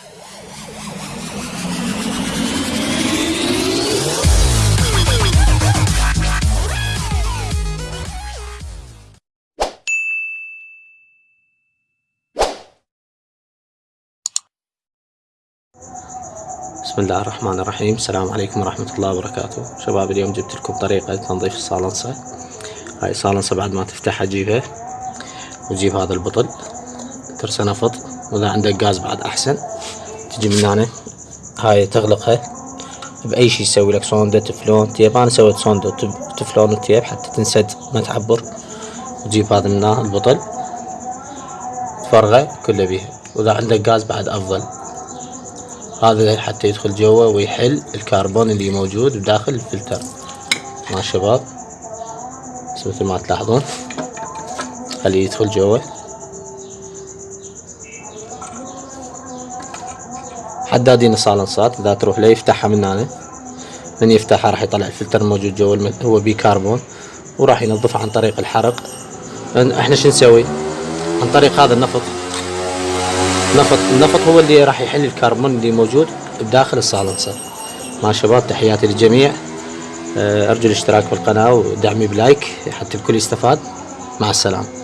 بسم الله الرحمن الرحيم. السلام عليكم ورحمة الله وبركاته. شباب اليوم جبت لكم طريقة تنظيف الصالنصة هاي الصالنصة بعد ما تفتحها تجيبها وتجيب هذا البطل. ترسه نفط وإذا عندك غاز بعد أحسن تجي من هنا هاي تغلقها بأي شي يسوي لك صوندة تفلون tape أنا سويت صوندة تفلون و tape حتى تنسد ما تعبر. وتجيب هذا من البطل. تفرغه كله بيها. وإذا عندك غاز بعد أفضل. هذا حتى يدخل جوا ويحل الكربون اللي موجود بداخل الفلتر. مع الشباب مثل ما تلاحظون خليه يدخل جوا حدادين الصالنصات إذا تروح له يفتحها من هنا. من يفتحها راح يطلع الفلتر الموجود جوا هو بيكربون وراح ينظفها عن طريق الحرق. إحنا شو نسوي؟ عن طريق هذا النفط. النفط النفط هو اللي راح يحل الكربون اللي موجود بداخل الصالنسر مع شباب تحياتي للجميع. آه، أرجو الاشتراك بالقناة ودعمي بلايك حتى الكل يستفاد. مع السلامة.